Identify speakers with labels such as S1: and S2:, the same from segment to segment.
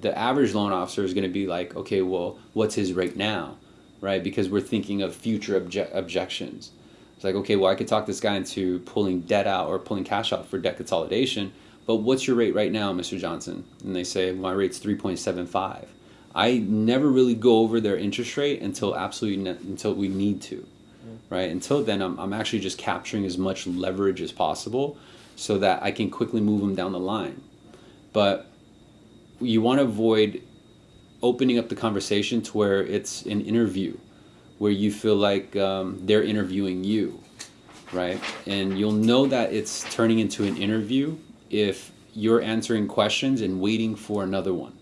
S1: the average loan officer is going to be like, okay, well, what's his rate now, right? Because we're thinking of future obje- objections. It's like, okay, well, I could talk this guy into pulling debt out or pulling cash out for debt consolidation, but what's your rate right now, Mr. Johnson? And they say, my rate's 3.75. I never really go over their interest rate until absolutely ne- until we need to, mm-hmm. right? Until then, I'm, I'm actually just capturing as much leverage as possible so that I can quickly move them down the line. But you want to avoid opening up the conversation to where it's an interview, where you feel like um, they're interviewing you, right? And you'll know that it's turning into an interview if you're answering questions and waiting for another one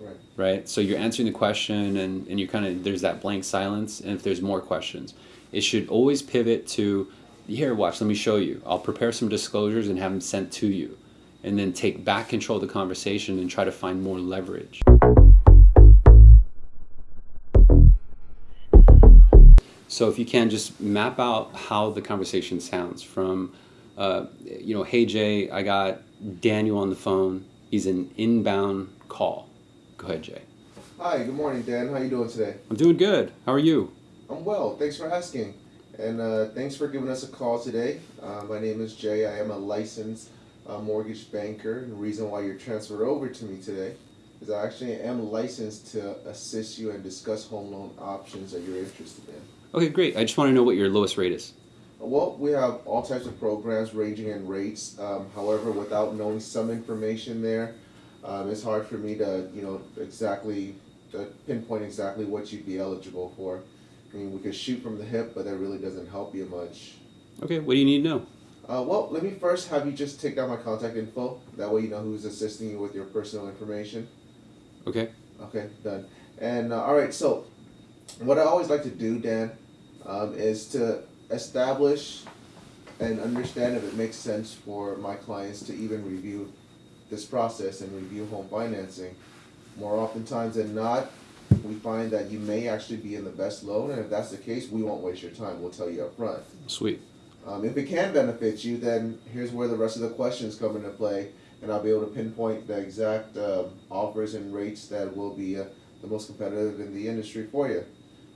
S2: Right.
S1: right? So you're answering the question and, and you kind of, there's that blank silence. And if there's more questions, it should always pivot to, here, watch, let me show you. I'll prepare some disclosures and have them sent to you. And then take back control of the conversation and try to find more leverage. So if you can just map out how the conversation sounds from, uh, you know, hey Jay, I got Daniel on the phone. He's an inbound call. Go ahead, Jay.
S2: Hi, good morning, Dan. How are you doing today?
S1: I'm doing good. How are you?
S2: I'm well. Thanks for asking. And uh, thanks for giving us a call today. Uh, my name is Jay. I am a licensed uh, mortgage banker. The reason why you're transferred over to me today is I actually am licensed to assist you and discuss home loan options that you're interested in.
S1: Okay, great. I just want to know what your lowest rate is.
S2: Well, we have all types of programs ranging in rates. Um, however, without knowing some information there, um, it's hard for me to, you know, exactly to pinpoint exactly what you'd be eligible for. I mean, we could shoot from the hip, but that really doesn't help you much.
S1: Okay, what do you need to know?
S2: Uh, well, let me first have you just take down my contact info. That way, you know who's assisting you with your personal information.
S1: Okay.
S2: Okay, done. And uh, all right, so what I always like to do, Dan, um, is to establish and understand if it makes sense for my clients to even review this process and review home financing. More oftentimes than not, we find that you may actually be in the best loan, and if that's the case, we won't waste your time. We'll tell you up front.
S1: Sweet.
S2: Um, if it can benefit you, then here's where the rest of the questions come into play, and I'll be able to pinpoint the exact uh, offers and rates that will be uh, the most competitive in the industry for you.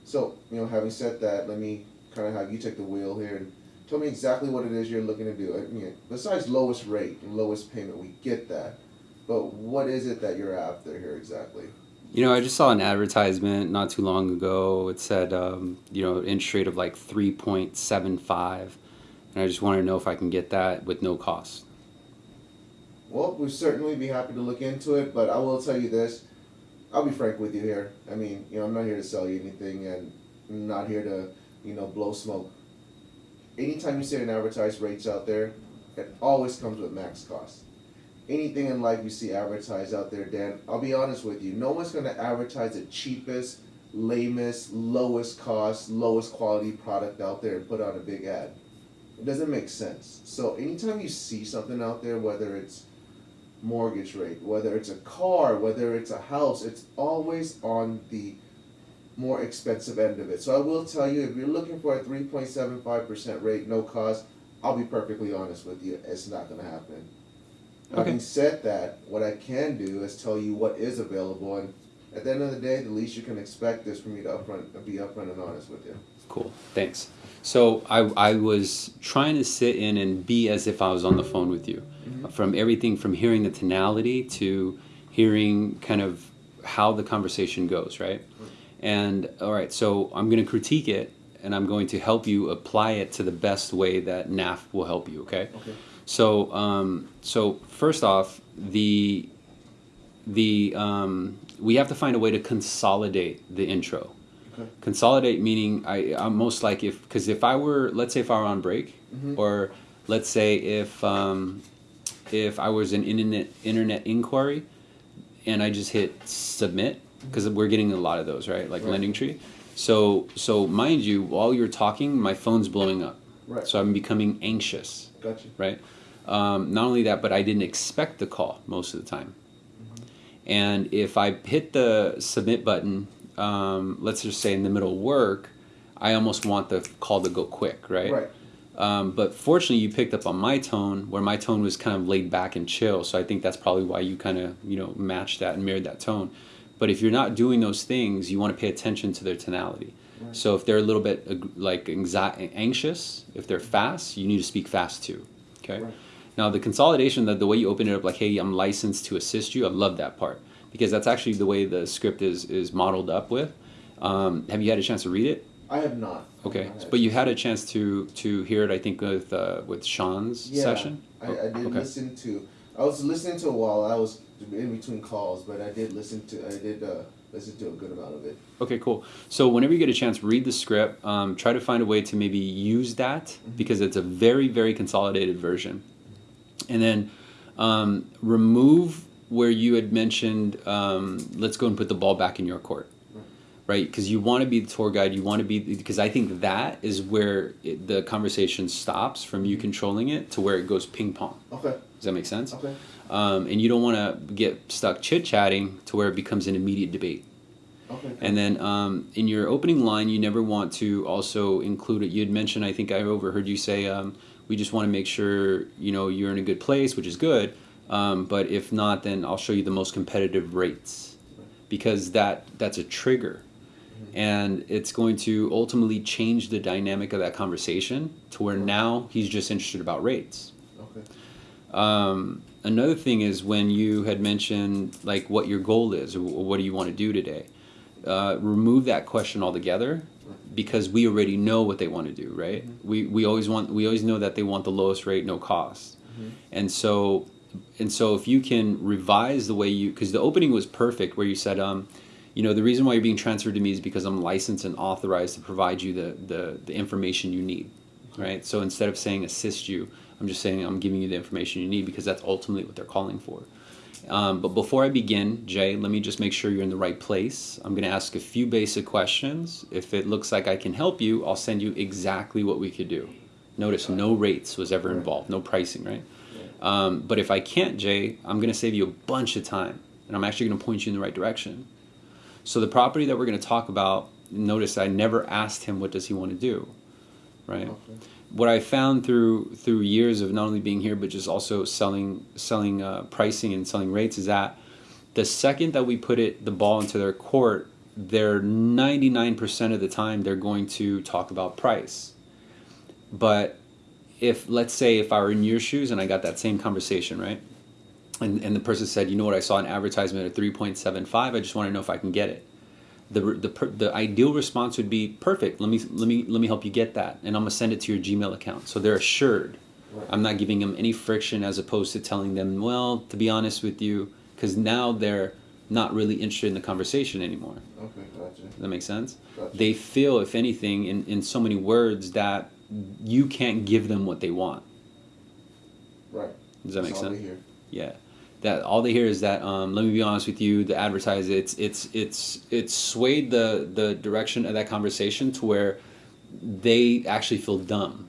S2: So, you know, having said that, let me kind of have you take the wheel here and tell me exactly what it is you're looking to do. I mean, besides lowest rate and lowest payment, we get that, but what is it that you're after here exactly?
S1: You know, I just saw an advertisement not too long ago. It said, um, you know, interest rate of like 3.75. And I just want to know if I can get that with no cost.
S2: Well, we'd certainly be happy to look into it, but I will tell you this. I'll be frank with you here. I mean, you know, I'm not here to sell you anything and I'm not here to, you know, blow smoke. Anytime you see an advertised rates out there, it always comes with max cost. Anything in life you see advertised out there, Dan, I'll be honest with you, no one's gonna advertise the cheapest, lamest, lowest cost, lowest quality product out there and put on a big ad. It doesn't make sense. So anytime you see something out there, whether it's mortgage rate, whether it's a car, whether it's a house, it's always on the more expensive end of it. So I will tell you, if you're looking for a 3.75% rate, no cost, I'll be perfectly honest with you, it's not going to happen.
S1: Okay.
S2: Having said that, what I can do is tell you what is available, and at the end of the day, the least you can expect is for me to upfront, be upfront and honest with you.
S1: Cool. Thanks. So I, I was trying to sit in and be as if I was on the phone with you. From everything from hearing the tonality to hearing kind of how the conversation goes, right? And all right, so I'm going to critique it and I'm going to help you apply it to the best way that NAF will help you, okay?
S2: Okay.
S1: So, um, so first off, the the um, we have to find a way to consolidate the intro.
S2: Okay.
S1: Consolidate meaning I I'm most like if because if I were let's say if I were on break
S2: Mhm.
S1: or let's say if um, if I was an internet internet inquiry and I just hit submit because we're getting a lot of those right like
S2: Right.
S1: Lending Tree. So so mind you, while you're talking, my phone's blowing up.
S2: Right.
S1: So I'm becoming anxious
S2: Gotcha.
S1: right? Um, not only that, but I didn't expect the call most of the time. And if I hit the submit button, um, let's just say in the middle of work, I almost want the call to go quick, right?
S2: Right.
S1: Um, but fortunately, you picked up on my tone, where my tone was kind of laid back and chill. So I think that's probably why you kind of you know matched that and mirrored that tone. But if you're not doing those things, you want to pay attention to their tonality.
S2: Right.
S1: So if they're a little bit like anxi- anxious, if they're fast, you need to speak fast too. Okay.
S2: Right.
S1: Now the consolidation, that the way you open it up, like, hey, I'm licensed to assist you. I love that part because that's actually the way the script is is modeled up with. Um, have you had a chance to read it?
S2: I have not.
S1: Okay,
S2: have
S1: but you had a chance to to hear it, I think, with uh, with Sean's
S2: Yeah,
S1: session.
S2: I, I did
S1: okay.
S2: listen to. I was listening to a while I was in between calls, but I did listen to. I did uh, listen to a good amount of it.
S1: Okay, cool. So whenever you get a chance, read the script. Um, try to find a way to maybe use that
S2: Mm-hmm.
S1: because it's a very very consolidated version, and then um, remove where you had mentioned. Um, let's go and put the ball back in your court.
S2: Right.
S1: Because you want to be the tour guide. You want to be because I think that is where it, the conversation stops from you controlling it to where it goes ping pong.
S2: Okay.
S1: Does that make sense?
S2: Okay.
S1: um, and you don't want to get stuck chit chatting to where it becomes an immediate debate.
S2: Okay.
S1: And then um, in your opening line, you never want to also include it. You had mentioned, I think I overheard you say, um, we just want to make sure you know you're in a good place, which is good. Um, but if not, then I'll show you the most competitive rates, because that that's a trigger, and it's going to ultimately change the dynamic of that conversation to where now he's just interested about rates.
S2: Okay.
S1: Um, another thing is when you had mentioned like what your goal is or what do you want to do today. Uh, remove that question altogether because we already know what they want to do, right? We, we always want we always know that they want the lowest rate, no cost, and so and so if you can revise the way you because the opening was perfect where you said um, you know the reason why you're being transferred to me is because I'm licensed and authorized to provide you the the, the information you need, right? So instead of saying assist you, I'm just saying I'm giving you the information you need because that's ultimately what they're calling for. Um, but before I begin, Jay, let me just make sure you're in the right place. I'm going to ask a few basic questions. If it looks like I can help you, I'll send you exactly what we could do. Notice no rates was ever involved, no pricing, right? Um, but if I can't, Jay, I'm going to save you a bunch of time, and I'm actually going to point you in the right direction. So the property that we're going to talk about, notice I never asked him what does he want to do, right?
S2: Okay.
S1: What I found through through years of not only being here but just also selling selling uh, pricing and selling rates is that the second that we put it the ball into their court, they're 99% of the time they're going to talk about price. But if let's say if I were in your shoes and I got that same conversation, right? And, and the person said, you know what, I saw an advertisement at 3.75. I just want to know if I can get it. The, the, the ideal response would be perfect. Let me let me let me help you get that, and I'm gonna send it to your Gmail account. So they're assured.
S2: Right.
S1: I'm not giving them any friction as opposed to telling them, well, to be honest with you, because now they're not really interested in the conversation anymore.
S2: Okay. Gotcha.
S1: Does that make sense?
S2: Gotcha.
S1: They feel, if anything, in, in so many words that you can't give them what they want.
S2: Right.
S1: Does that make
S2: That's all
S1: sense? Yeah. That all they hear is that. Um, let me be honest with you. The advertiser, it's it's it's it's swayed the the direction of that conversation to where they actually feel dumb.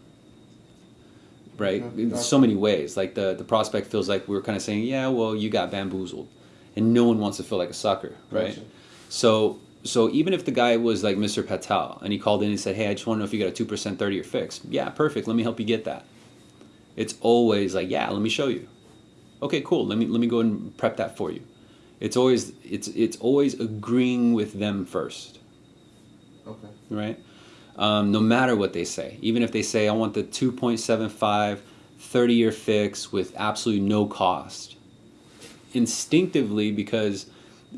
S1: Right.
S2: Okay,
S1: In so many ways. Like the the prospect feels like we're kind of saying, yeah, well, you got bamboozled, and no one wants to feel like a sucker, right?
S2: Gotcha.
S1: So so even if the guy was like Mr. Patel and he called in and said, "Hey, I just want to know if you got a two percent thirty year fix." Yeah, perfect. Let me help you get that. It's always like, "Yeah, let me show you." Okay, cool. Let me let me go and prep that for you. It's always it's it's always agreeing with them first,
S2: Okay.
S1: right? Um, no matter what they say, even if they say, "I want the 2.75 30 year fix with absolutely no cost," instinctively because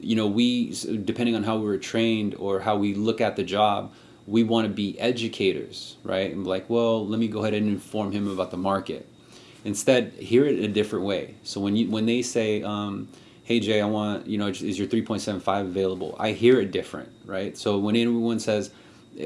S1: you know we depending on how we were trained or how we look at the job we want to be educators right? And like well let me go ahead and inform him about the market. Instead hear it a different way. So when you when they say um, hey jay i want you know is your 3.75 available? I hear it different right? So when anyone says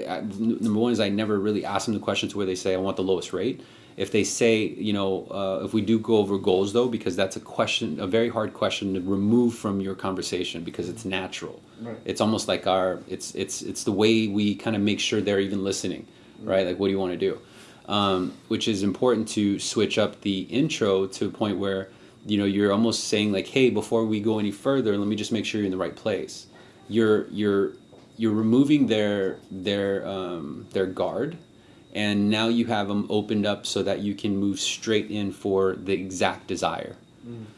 S1: I, number one is i never really ask them the question to where they say i want the lowest rate if they say you know uh, if we do go over goals though because that's a question a very hard question to remove from your conversation because it's natural.
S2: Right.
S1: it's almost like our it's it's it's the way we kind of make sure they're even listening right? Like what do you want to do? Um, which is important to switch up the intro to a point where you know you're almost saying like hey before we go any further let me just make sure you're in the right place. You're you're you're removing their their um, their guard and now you have them opened up so that you can move straight in for the exact desire.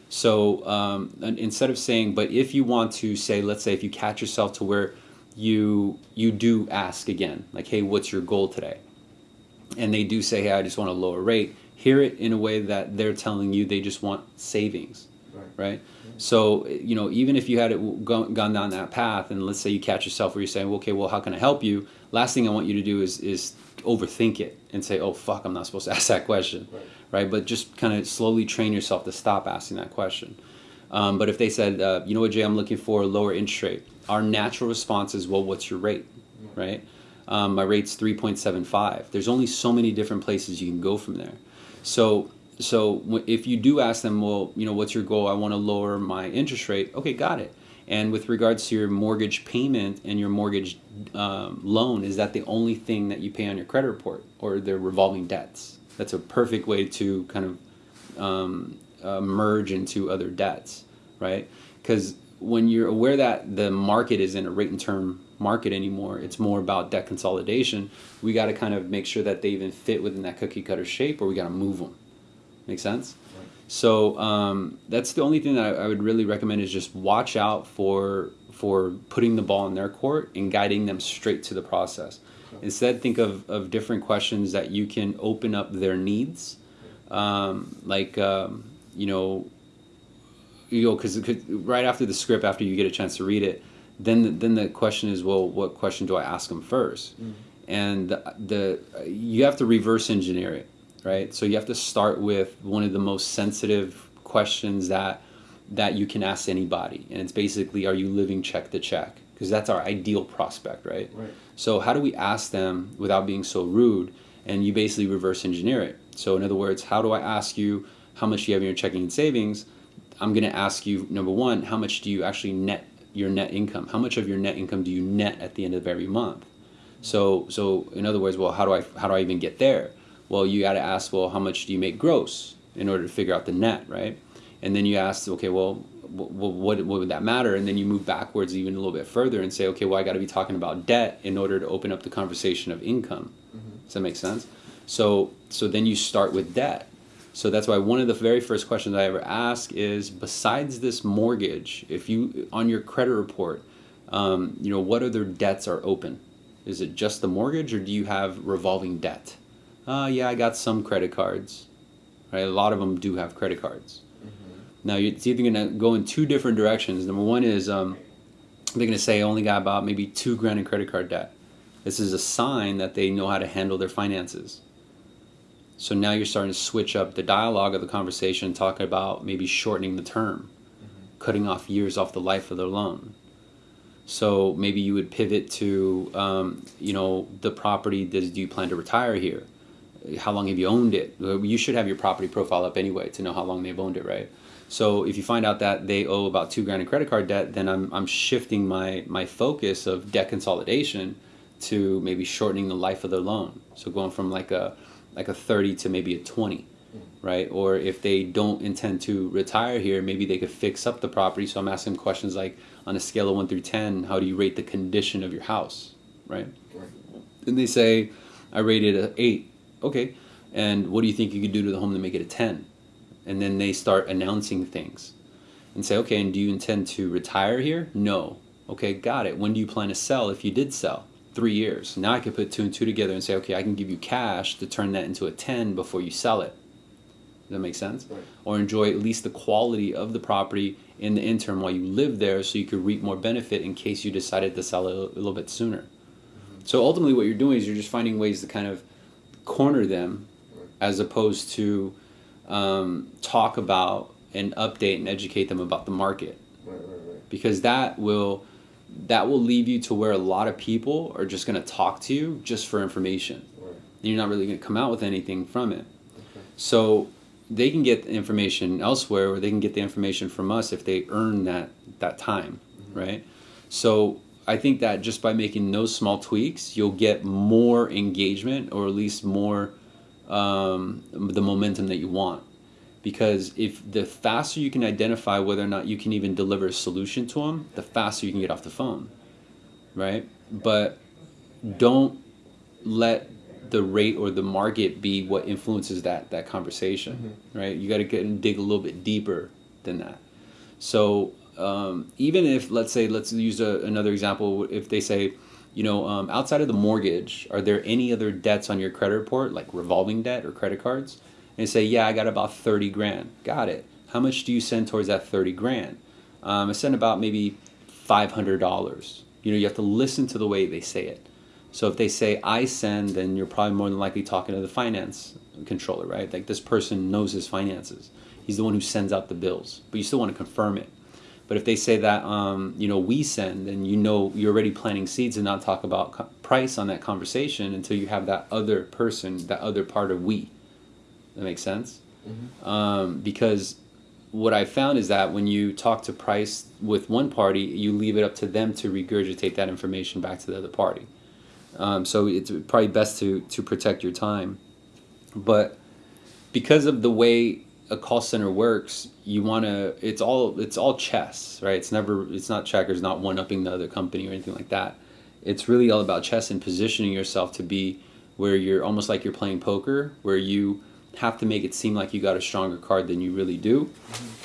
S1: So um, instead of saying, but if you want to say, let's say if you catch yourself to where you you do ask again, like, hey, what's your goal today? And they do say, hey, I just want a lower rate. Hear it in a way that they're telling you they just want savings,
S2: Right.
S1: right? So you know, even if you had it gone down that path, and let's say you catch yourself where you're saying, well, okay, well, how can I help you? Last thing I want you to do is is overthink it and say, oh fuck, I'm not supposed to ask that question,
S2: Right.
S1: right? But just kind of slowly train yourself to stop asking that question. Um, but if they said, uh, you know what, Jay, I'm looking for a lower interest rate, our natural response is, well, what's your rate, right? Um, my rate's 3.75. There's only so many different places you can go from there. So, so if you do ask them, well, you know, what's your goal? I want to lower my interest rate. Okay, got it. And with regards to your mortgage payment and your mortgage um, loan, is that the only thing that you pay on your credit report or their revolving debts? That's a perfect way to kind of um, uh, merge into other debts, right? Because when you're aware that the market is in a rate and term market anymore, it's more about debt consolidation. We got to kind of make sure that they even fit within that cookie cutter shape, or we got to move them. Make sense? So um, that's the only thing that I, I would really recommend is just watch out for for putting the ball in their court and guiding them straight to the process. Instead, think of, of different questions that you can open up their needs, um, like um, you know, you know, because right after the script, after you get a chance to read it, then the, then the question is, well, what question do I ask them 1st And the, the you have to reverse engineer it, right? So you have to start with one of the most sensitive questions that that you can ask anybody, and it's basically, are you living check to check? Because that's our ideal prospect, right?
S2: Right.
S1: So how do we ask them without being so rude? And you basically reverse engineer it. So in other words, how do I ask you how much do you have in your checking and savings? I'm going to ask you number one, how much do you actually net your net income? How much of your net income do you net at the end of every month? So so in other words, well, how do I how do I even get there? Well, you got to ask, well, how much do you make gross in order to figure out the net, right? And then you ask, okay, well, wh- wh- what what would that matter? And then you move backwards even a little bit further and say, okay, well, I got to be talking about debt in order to open up the conversation of income. Does that make sense? So so then you start with debt. So that's why one of the very first questions I ever ask is, besides this mortgage, if you on your credit report, um, you know, what other debts are open? Is it just the mortgage, or do you have revolving debt? Uh, yeah, I got some credit cards. Right, a lot of them do have credit cards. Now you- it's either gonna go in two different directions. Number one is um, they're gonna say I only got about maybe two grand in credit card debt. This is a sign that they know how to handle their finances. So now you're starting to switch up the dialogue of the conversation, talking about maybe shortening the term, cutting off years off the life of their loan. So maybe you would pivot to, um, you know, the property. Does do you plan to retire here? How long have you owned it? You should have your property profile up anyway to know how long they've owned it, right? So if you find out that they owe about two grand in credit card debt, then I'm, I'm shifting my, my focus of debt consolidation to maybe shortening the life of their loan. So going from like a like a 30 to maybe a 20, mm-hmm. right? Or if they don't intend to retire here, maybe they could fix up the property. So I'm asking questions like on a scale of 1 through 10, how do you rate the condition of your house, right?
S2: Right.
S1: And they say, I rated a 8. Okay. And what do you think you could do to the home to make it a 10? And then they start announcing things and say, okay, and do you intend to retire here? No. Okay, got it. When do you plan to sell if you did sell? Three years. Now I could put two and two together and say, okay, I can give you cash to turn that into a 10 before you sell it. Does that make sense?
S2: Right.
S1: Or enjoy at least the quality of the property in the interim while you live there so you could reap more benefit in case you decided to sell it a little bit sooner. Mm-hmm. So ultimately, what you're doing is you're just finding ways to kind of corner them as opposed to um, talk about and update and educate them about the market. Because that will that will leave you to where a lot of people are just going to talk to you just for information. And you're not really going to come out with anything from it. So they can get the information elsewhere or they can get the information from us if they earn that that time right? So i think that just by making those small tweaks you'll get more engagement or at least more um, the momentum that you want because if the faster you can identify whether or not you can even deliver a solution to them the faster you can get off the phone right but don't let the rate or the market be what influences that that conversation,
S2: Mm-hmm.
S1: right? You got to get and dig a little bit deeper than that. So um, even if let's say let's use a, another example, if they say, you know, um, outside of the mortgage, are there any other debts on your credit report, like revolving debt or credit cards? And say, yeah, I got about thirty grand. Got it. How much do you send towards that thirty grand? Um, I send about maybe five hundred dollars. You know, you have to listen to the way they say it. So if they say I send, then you're probably more than likely talking to the finance controller, right? Like this person knows his finances. He's the one who sends out the bills, but you still want to confirm it. But if they say that, um, you know, we send, then you know you're already planting seeds and not talk about price on that conversation until you have that other person, that other part of we. That makes sense? Um, because what I found is that when you talk to price with one party, you leave it up to them to regurgitate that information back to the other party. Um, so it's probably best to to protect your time. But because of the way a call center works, you want to. It's all it's all chess, right? It's never it's not checkers, not one upping the other company or anything like that. It's really all about chess and positioning yourself to be where you're almost like you're playing poker, where you have to make it seem like you got a stronger card than you really do,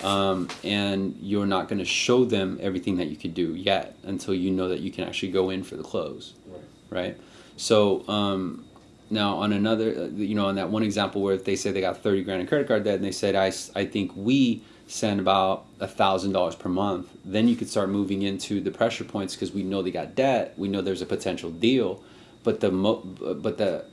S1: um, and you're not going to show them everything that you could do yet until you know that you can actually go in for the close
S2: Right.
S1: right? So um, now on another, uh, you know, on that one example where they say they got thirty grand in credit card debt, and they said I, I think we send about a thousand dollars per month, then you could start moving into the pressure points because we know they got debt, we know there's a potential deal, but the mo- but the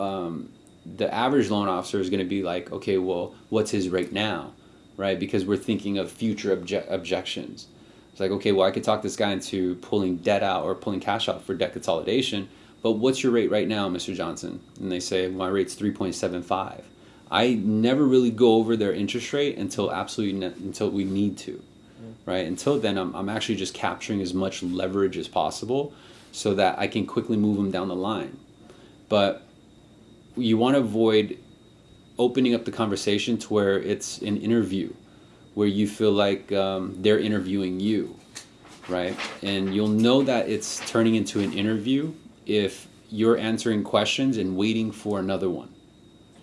S1: um, the average loan officer is going to be like, okay, well, what's his rate now, right? Because we're thinking of future obje- objections. It's like, okay, well, I could talk this guy into pulling debt out or pulling cash out for debt consolidation, but what's your rate right now, Mr. Johnson? And they say, my rate's 3.75. I never really go over their interest rate until absolutely until we need to, right? Until then, I'm, I'm actually just capturing as much leverage as possible so that I can quickly move them down the line. But you want to avoid opening up the conversation to where it's an interview where you feel like um, they're interviewing you right and you'll know that it's turning into an interview if you're answering questions and waiting for another one.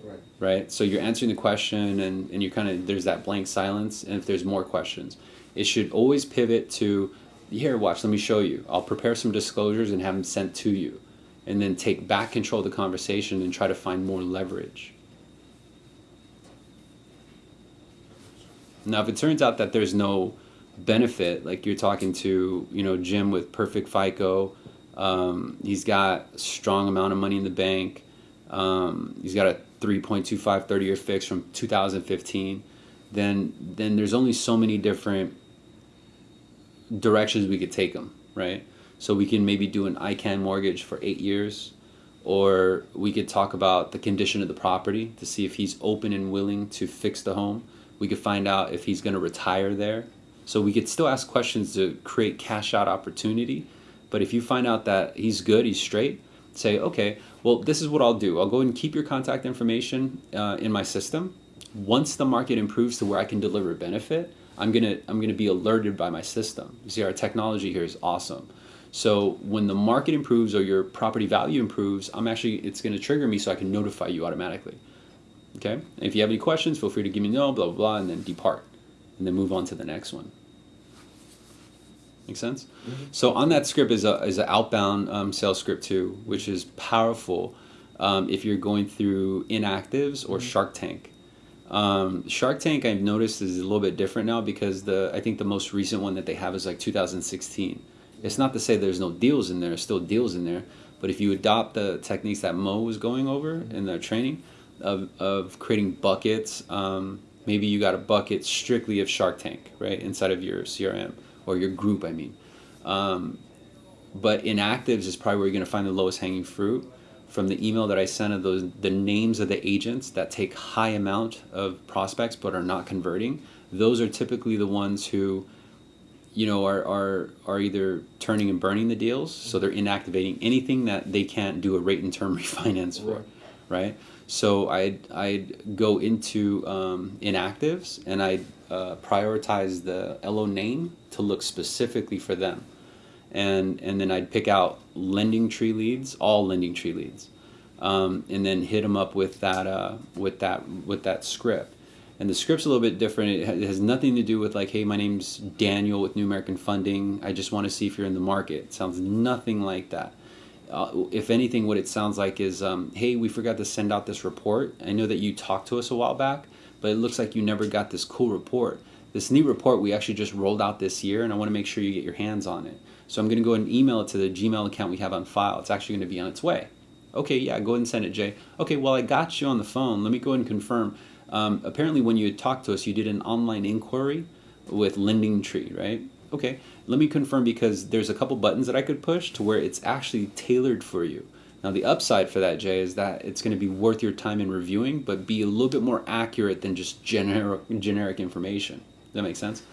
S2: Right.
S1: right? So you're answering the question and, and you kind of there's that blank silence and if there's more questions it should always pivot to here watch let me show you. I'll prepare some disclosures and have them sent to you. And then take back control of the conversation and try to find more leverage. Now if it turns out that there's no benefit like you're talking to you know jim with perfect fico um, he's got a strong amount of money in the bank. Um, he's got a 3.25 30 year fix from 2015 then then there's only so many different directions we could take them right? So we can maybe do an ican mortgage for eight years or we could talk about the condition of the property to see if he's open and willing to fix the home. We could find out if he's going to retire there. So we could still ask questions to create cash out opportunity but if you find out that he's good he's straight say okay well this is what i'll do. I'll go and keep your contact information uh, in my system. Once the market improves to where i can deliver benefit i'm gonna i'm gonna be alerted by my system. You see our technology here is awesome. So when the market improves or your property value improves i'm actually it's to trigger me so i can notify you automatically. Okay? If you have any questions feel free to give me a no blah blah blah and then depart and then move on to the next one Make sense? So on that script is a is an outbound um, sales script too, which is powerful um, if you're going through inactives or Shark Tank. Um, Shark Tank I've noticed is a little bit different now because the I think the most recent one that they have is like 2016. It's not to say there's no deals in there, there's still deals in there, but if you adopt the techniques that Mo was going over in their training of, of creating buckets, um, maybe you got a bucket strictly of Shark Tank, right, inside of your CRM or your group, I mean. Um, but inactives is probably where you're going to find the lowest hanging fruit. From the email that I sent of those, the names of the agents that take high amount of prospects but are not converting, those are typically the ones who, you know, are, are, are either turning and burning the deals, so they're inactivating anything that they can't do a rate and term refinance for,
S2: Right.
S1: right? So I'd, I'd go into um, inactives and I'd uh, prioritize the LO name to look specifically for them. And, and then I'd pick out lending tree leads, all lending tree leads. um, and then hit them up with that uh, with that with that script. And the script's a little bit different. It, has nothing to do with like, hey, my name's Daniel with New American Funding. I just want to see if you're in the market. It sounds nothing like that. Uh, if anything, what it sounds like is, um, hey, we forgot to send out this report. I know that you talked to us a while back, but it looks like you never got this cool report. This neat report we actually just rolled out this year, and I want to make sure you get your hands on it. So I'm going to go ahead and email it to the Gmail account we have on file. It's actually going to be on its way. Okay, yeah, go ahead and send it, Jay. Okay, well, I got you on the phone. Let me go ahead and confirm. Um, apparently, when you had talked to us, you did an online inquiry with Lending Tree, right? Okay, let me confirm because there's a couple buttons that I could push to where it's actually tailored for you. Now, the upside for that, Jay, is that it's going to be worth your time in reviewing, but be a little bit more accurate than just generic generic information. Does that make sense?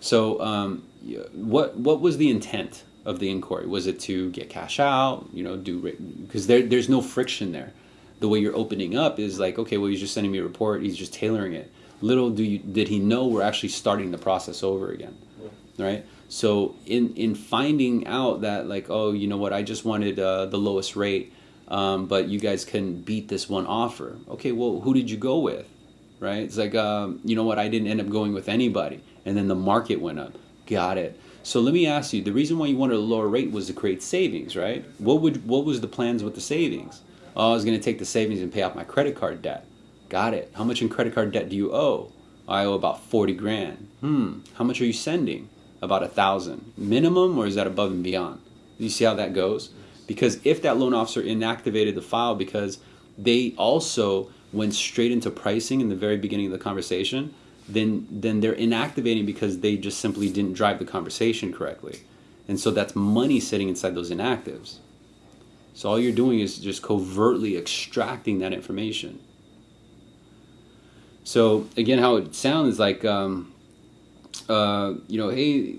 S1: So, um, what what was the intent of the inquiry? Was it to get cash out? You know, do because there there's no friction there. The way you're opening up is like, okay, well, he's just sending me a report. He's just tailoring it. Little do you did he know we're actually starting the process over again, right? So in in finding out that like, oh, you know what, I just wanted uh, the lowest rate, um, but you guys can beat this one offer. Okay, well, who did you go with? right? It's like, um, you know what, I didn't end up going with anybody. And then the market went up. Got it. So let me ask you, the reason why you wanted a lower rate was to create savings, right? What would what was the plans with the savings? Oh, I was going to take the savings and pay off my credit card debt. Got it. How much in credit card debt do you owe? I owe about 40 grand. Hmm. How much are you sending? About a thousand. Minimum or is that above and beyond? You see how that goes? Because if that loan officer inactivated the file because they also went straight into pricing in the very beginning of the conversation, then then they're inactivating because they just simply didn't drive the conversation correctly. And so that's money sitting inside those inactives. So all you're doing is just covertly extracting that information. So again, how it sounds like, um, uh, you know, hey,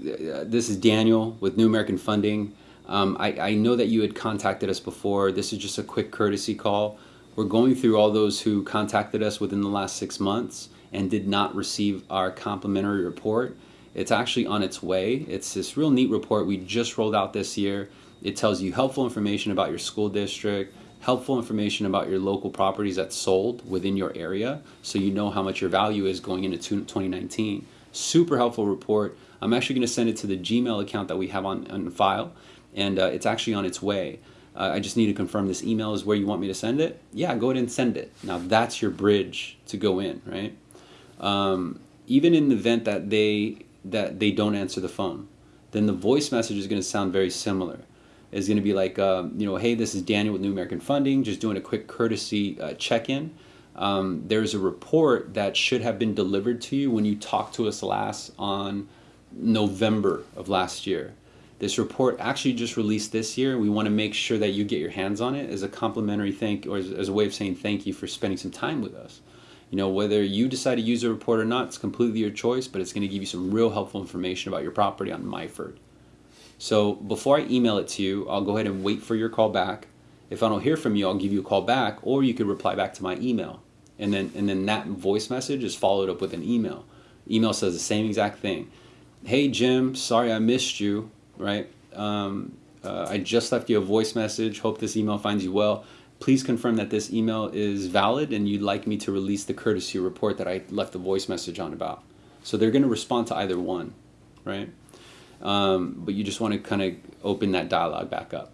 S1: this is Daniel with New American Funding. Um, I, I know that you had contacted us before. This is just a quick courtesy call. We're going through all those who contacted us within the last six months and did not receive our complimentary report. It's actually on its way. It's this real neat report we just rolled out this year. It tells you helpful information about your school district, helpful information about your local properties that sold within your area so you know how much your value is going into 2019. Super helpful report. I'm actually going to send it to the Gmail account that we have on, on file, and uh, it's actually on its way. Uh, I just need to confirm this email is where you want me to send it. Yeah, go ahead and send it. Now that's your bridge to go in, right? Um, even in the event that they that they don't answer the phone, then the voice message is going to sound very similar. It's going to be like, um, you know, hey, this is Daniel with New American Funding, just doing a quick courtesy uh, check-in. Um, there's a report that should have been delivered to you when you talked to us last on November of last year. This report actually just released this year. We want to make sure that you get your hands on it as a complimentary thank or as, as a way of saying thank you for spending some time with us. You know, whether you decide to use a report or not, it's completely your choice, but it's going to give you some real helpful information about your property on Myford. So before I email it to you, I'll go ahead and wait for your call back. If I don't hear from you, I'll give you a call back, or you could reply back to my email. And then and then that voice message is followed up with an email. Email says the same exact thing. Hey Jim, sorry I missed you, right? Um, uh, I just left you a voice message. Hope this email finds you well. Please confirm that this email is valid and you'd like me to release the courtesy report that I left the voice message on about. So they're going to respond to either one, right? Um, but you just want to kind of open that dialogue back up.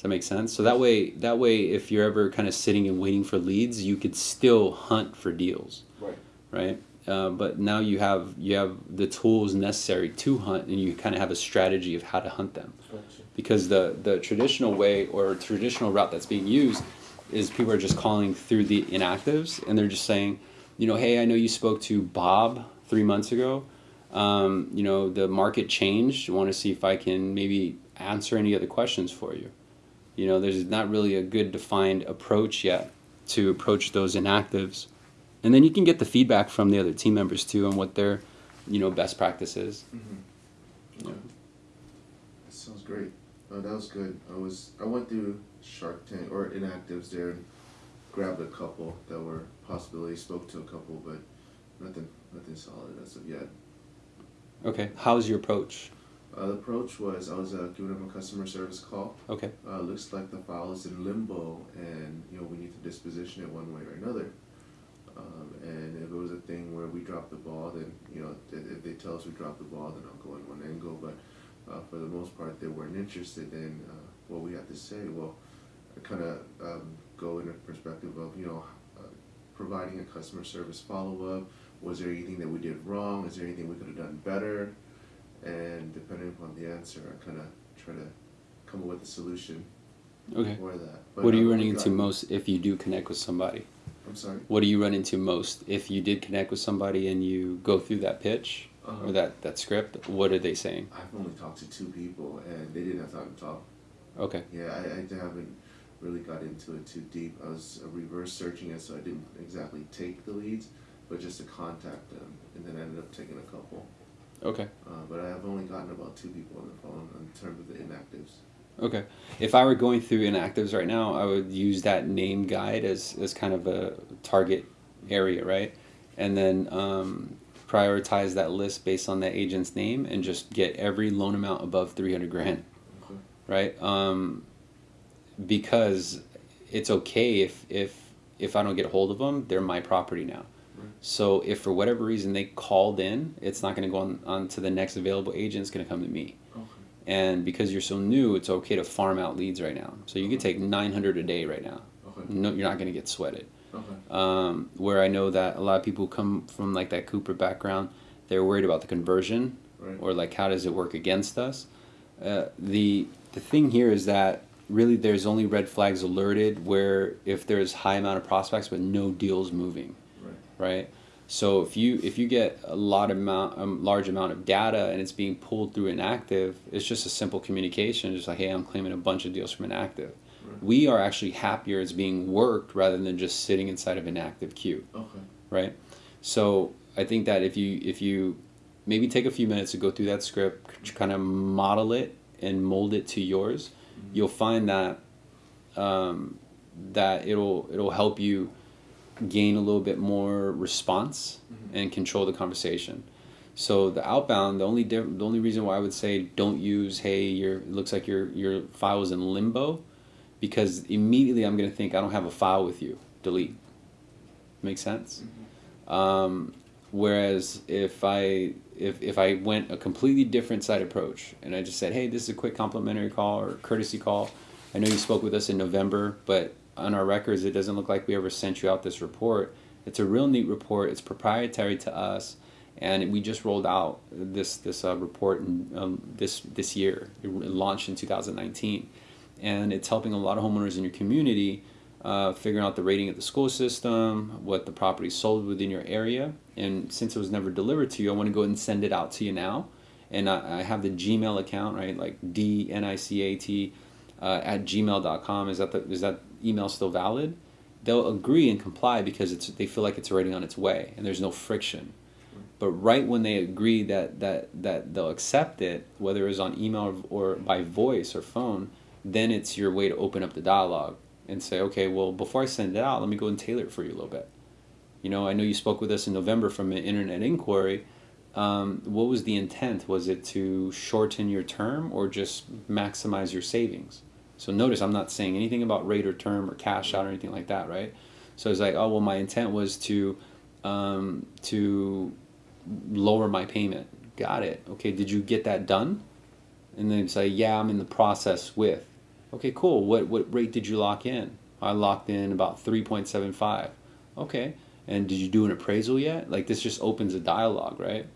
S1: Does that make sense? So that way, that way, if you're ever kind of sitting and waiting for leads, you could still hunt for deals,
S2: Right.
S1: right? Uh, but now you have you have the tools necessary to hunt, and you kind of have a strategy of how to hunt them.
S2: Gotcha.
S1: Because the the traditional way or traditional route that's being used is people are just calling through the inactives, and they're just saying, you know, hey, I know you spoke to Bob three months ago. Um, you know, the market changed. I want to see if I can maybe answer any other questions for you. You know, there's not really a good defined approach yet to approach those inactives. And then you can get the feedback from the other team members too on what their, you know, best practices.
S2: Mm-hmm. Okay. That sounds great. Oh, that was good. I was I went through Shark Tank or inactives there and grabbed a couple that were possibilities. Spoke to a couple, but nothing nothing solid as of yet.
S1: Okay, how's your approach?
S2: Uh, the approach was I was uh, giving them a customer service call.
S1: Okay.
S2: Uh, looks like the file is in limbo, and you know we need to disposition it one way or another. Um, and if it was a thing where we dropped the ball, then you know if if they tell us we dropped the ball, then I'll go in one angle. But uh, for the most part, they weren't interested in uh, what we had to say. Well, I kind of um, go in a perspective of you know uh, providing a customer service follow up. Was there anything that we did wrong? Is there anything we could have done better? And depending upon the answer, I kind of try to come up with a solution
S1: Okay.
S2: for that. But
S1: What are you
S2: I've
S1: running into
S2: gotten-
S1: most if you do connect with somebody?
S2: I'm sorry.
S1: What do you run into most if you did connect with somebody and you go through that pitch
S2: Uh-huh.
S1: or that, that script? What are they saying?
S2: I've only talked to two people, and they didn't have time to talk.
S1: Okay.
S2: Yeah, I, I haven't really got into it too deep. I was uh, reverse searching it, so I didn't exactly take the leads, but just to contact them, and then I ended up taking a couple.
S1: Okay.
S2: Uh, but I have only gotten about two people on the phone in terms of the inactives.
S1: Okay. If I were going through inactives right now, I would use that name guide as, as kind of a target area, right? And then um, prioritize that list based on that agent's name and just get every loan amount above 300 grand,
S2: Okay.
S1: right? Um, because it's okay if, if, if I don't get a hold of them, they're my property now. So if for whatever reason they called in, it's not going to go on, on to the next available agent. It's going to come to me.
S2: Okay.
S1: And because you're so new, it's okay to farm out leads right now. So you could take 900 a day right now.
S2: Okay.
S1: No, you're not going to get sweated.
S2: Okay.
S1: Um, where I know that a lot of people come from like that Cooper background, they're worried about the conversion
S2: Right.
S1: or like how does it work against us. Uh, the the thing here is that really there's only red flags alerted where if there's high amount of prospects but no deals moving
S2: Right.
S1: So if you if you get a lot amount a large amount of data and it's being pulled through inactive, it's just a simple communication, just like hey, I'm claiming a bunch of deals from inactive.
S2: Right.
S1: We are actually happier it's being worked rather than just sitting inside of an active queue,
S2: Okay.
S1: right? So I think that if you if you maybe take a few minutes to go through that script, kind of model it and mold it to yours, you'll find that um, that it'll it'll help you gain a little bit more response
S2: Mhm.
S1: and control the conversation. So the outbound, the only diff- the only reason why I would say don't use hey your it looks like your your file is in limbo, because immediately I'm gonna think I don't have a file with you. Delete. Make sense? Um, whereas if I if, if I went a completely different side approach and I just said, hey, this is a quick complimentary call or courtesy call. I know you spoke with us in November, but on our records, it doesn't look like we ever sent you out this report. It's a real neat report. It's proprietary to us, and we just rolled out this this uh, report in, um, this this year. It launched in 2019, and it's helping a lot of homeowners in your community uh, figuring out the rating of the school system, what the property sold within your area. And since it was never delivered to you, I want to go ahead and send it out to you now. And I, I have the Gmail account, right? Like D N I C A T uh, at gmail.com. Is that the, is that email still valid? They'll agree and comply because it's they feel like it's already on its way and there's no friction. But right when they agree that that that they'll accept it, whether it's on email or by voice or phone, then it's your way to open up the dialogue and say, okay, well, before I send it out, let me go and tailor it for you a little bit. You know, I know you spoke with us in November from an internet inquiry. Um, what was the intent? Was it to shorten your term or just maximize your savings? So notice I'm not saying anything about rate or term or cash out or anything like that, right? So it's like, oh well, my intent was to um, to lower my payment. Got it. Okay, did you get that done? And then say, yeah, I'm in the process with. Okay, cool. What what rate did you lock in? I locked in about 3.75. Okay. And did you do an appraisal yet? Like this just opens a dialogue, right?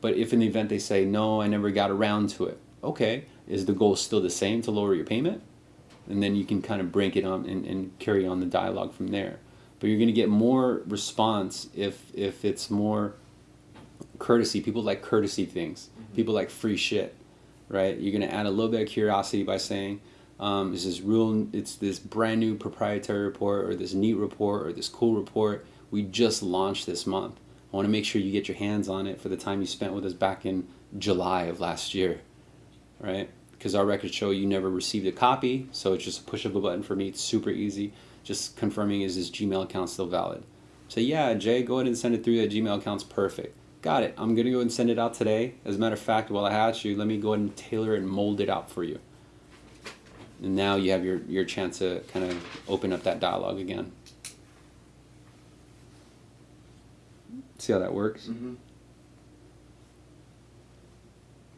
S1: But if in the event they say, no, I never got around to it. Okay. Is the goal still the same to lower your payment? And then you can kind of break it on and, and carry on the dialogue from there. But you're going to get more response if if it's more courtesy. People like courtesy things. People like free shit, right? You're going to add a little bit of curiosity by saying, um, this is real. It's this brand new proprietary report, or this neat report, or this cool report we just launched this month. I want to make sure you get your hands on it for the time you spent with us back in July of last year, right? Because our records show you never received a copy, so it's just a push of a button for me. It's super easy. Just confirming is this Gmail account still valid? Say, yeah, Jay, go ahead and send it through. That Gmail account's perfect. got it. I'm gonna go and send it out today. As a matter of fact, while I asked you, let me go ahead and tailor and mold it out for you. And now you have your, your chance to kind of open up that dialogue again. See how that works?
S2: Mm-hmm.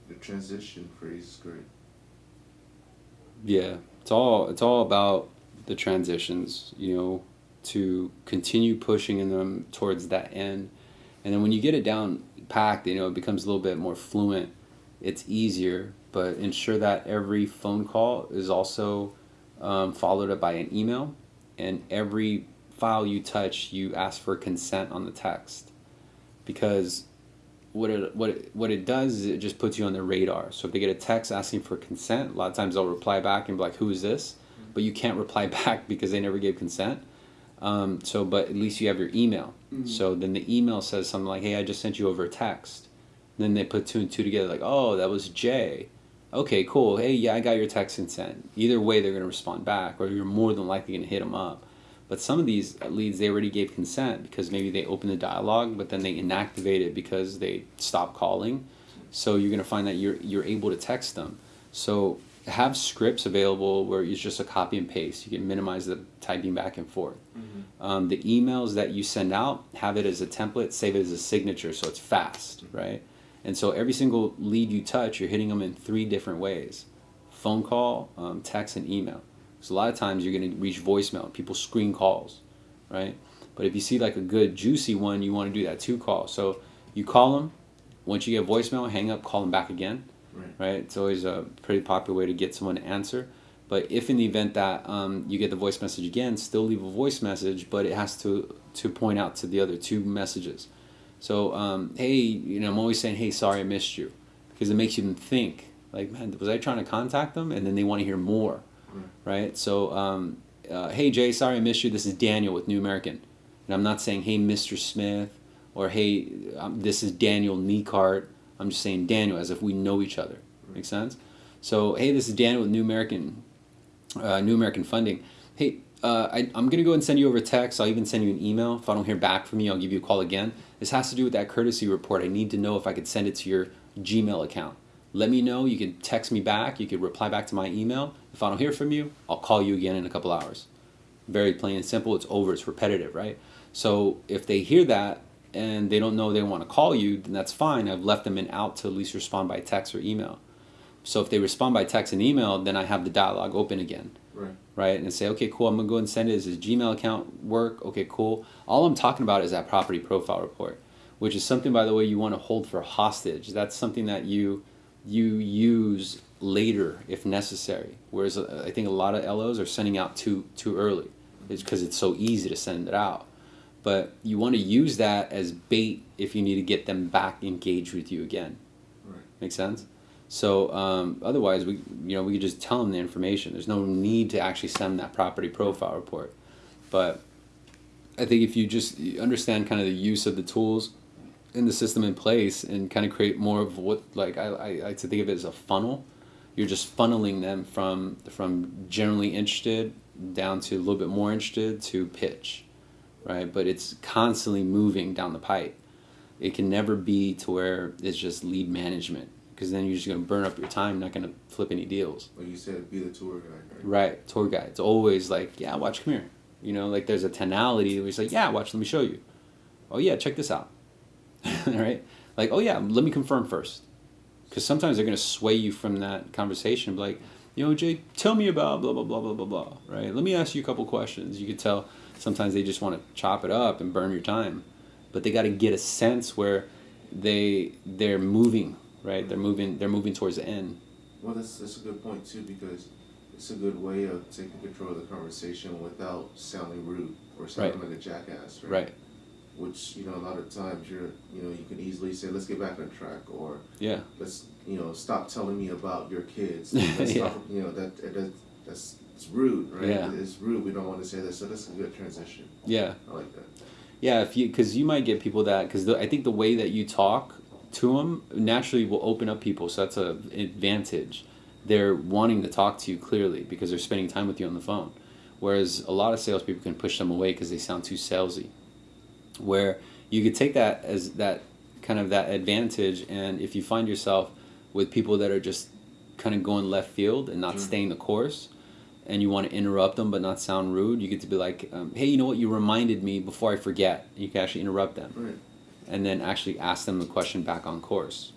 S2: The transition phrase is great.
S1: Yeah, it's all it's all about the transitions, you know, to continue pushing in them towards that end. And then when you get it down packed, you know, it becomes a little bit more fluent. It's easier, but ensure that every phone call is also um, followed up by an email, and every file you touch, you ask for consent on the text, because what it what it, what it does is it just puts you on the radar. So if they get a text asking for consent, a lot of times they'll reply back and be like, "Who is this?" But you can't reply back because they never gave consent. Um, so, but at least you have your email.
S2: Mm-hmm.
S1: So then the email says something like, "Hey, I just sent you over a text." And then they put two and two together, like, "Oh, that was Jay." Okay, cool. Hey, yeah, I got your text consent. Either way, they're gonna respond back, or you're more than likely gonna hit them up. But some of these leads, they already gave consent because maybe they opened the dialogue, but then they inactivate it because they stopped calling. So you're gonna find that you're you're able to text them. So have scripts available where it's just a copy and paste. You can minimize the typing back and forth.
S2: Mm-hmm.
S1: Um, the emails that you send out, have it as a template, save it as a signature, so it's fast, right? And so every single lead you touch, you're hitting them in three different ways: phone call, um, text, and email. So a lot of times you're going to reach voicemail. People screen calls, right? But if you see like a good juicy one, you want to do that two call. So you call them. Once you get voicemail, hang up, call them back again,
S2: Right.
S1: right? It's always a pretty popular way to get someone to answer. But if in the event that um, you get the voice message again, still leave a voice message, but it has to to point out to the other two messages. So um, hey, you know, I'm always saying, hey, sorry I missed you, because it makes you think like, man, was I trying to contact them? And then they want to hear more, right? So um, uh, hey Jay, sorry I missed you. This is Daniel with New American, and I'm not saying hey Mr. Smith or hey um, this is Daniel Neecart. I'm just saying Daniel as if we know each other. Make sense? So hey, this is Daniel with New American, uh, New American Funding. Hey, uh, I, I'm gonna go and send you over a text. I'll even send you an email. If I don't hear back from you, I'll give you a call again. This has to do with that courtesy report. I need to know if I could send it to your Gmail account. Let me know. You can text me back. You can reply back to my email. If I don't hear from you, I'll call you again in a couple hours. Very plain and simple. It's over. It's repetitive, right? So if they hear that and they don't know they want to call you, then that's fine. I've left them an out to at least respond by text or email. So if they respond by text and email, then I have the dialogue open again
S2: Right.
S1: right? And say, okay, cool, I'm gonna go and send it. Does his Gmail account work? Okay, cool. All I'm talking about is that property profile report, which is something, by the way, you want to hold for hostage. That's something that you you use later if necessary. Whereas uh, I think a lot of LOs are sending out too too early, it's because it's so easy to send it out. But you want to use that as bait if you need to get them back engaged with you again.
S2: Right.
S1: Make sense? So um, otherwise, we you know we could just tell them the information. There's no need to actually send that property profile report. But I think if you just understand kind of the use of the tools in the system in place and kind of create more of what like I, I like to think of it as a funnel. You're just funneling them from from generally interested down to a little bit more interested to pitch, right? But it's constantly moving down the pipe. It can never be to where it's just lead management because then you're just going to burn up your time, not going to flip any deals.
S2: Like you said, be the tour guide. Right.
S1: Right, tour guide. It's always like, yeah, watch, come here. You know, like there's a tonality where it's like, yeah, watch, let me show you. Oh yeah, check this out. right? Like, oh yeah, let me confirm first. Because sometimes they're going to sway you from that conversation. Be like, you know, Jay, tell me about blah, blah, blah, blah, blah, blah. Right? Let me ask you a couple questions. You could tell sometimes they just want to chop it up and burn your time. But they got to get a sense where they they're moving, right? They're moving they're moving towards the end.
S2: Well, that's that's a good point too because it's a good way of taking control of the conversation without sounding rude or sounding like a jackass. Right.
S1: Right.
S2: Which you know a lot of times you're you know you can easily say let's get back on track or
S1: Yeah.
S2: let's you know stop telling me about your kids.
S1: Yeah.
S2: Stop, you know that, that that's it's rude, right?
S1: Yeah.
S2: It's rude. We don't want to say that. So that's a good transition.
S1: Yeah.
S2: I like that.
S1: Yeah, if you because you might get people that because I think the way that you talk to them naturally will open up people, so that's a advantage. They're wanting to talk to you clearly because they're spending time with you on the phone, whereas a lot of salespeople can push them away because they sound too salesy. Where you could take that as that kind of that advantage. And if you find yourself with people that are just kind of going left field and not
S2: Mm.
S1: staying the course, and you want to interrupt them but not sound rude, you get to be like, um, hey, you know what? You reminded me before I forget. You can actually interrupt them
S2: Right.
S1: and then actually ask them the question back on course.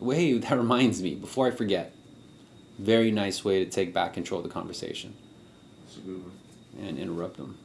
S1: Well, hey, that reminds me before I forget. Very nice way to take back control of the conversation
S2: That's a good one.
S1: and interrupt them.